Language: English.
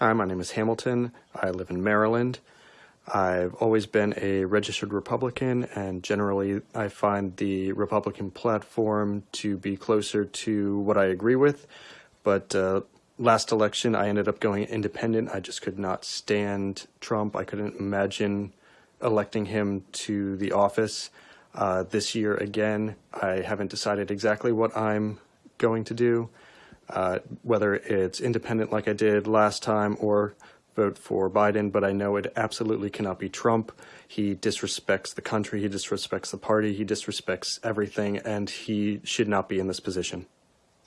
Hi, my name is Hamilton. I live in Maryland. I've always been a registered Republican, and generally, I find the Republican platform to be closer to what I agree with. But uh, last election, I ended up going independent. I just could not stand Trump. I couldn't imagine electing him to the office. Uh, this year, again, I haven't decided exactly what I'm going to do uh, whether it's independent like I did last time or vote for Biden, but I know it absolutely cannot be Trump. He disrespects the country, he disrespects the party, he disrespects everything, and he should not be in this position.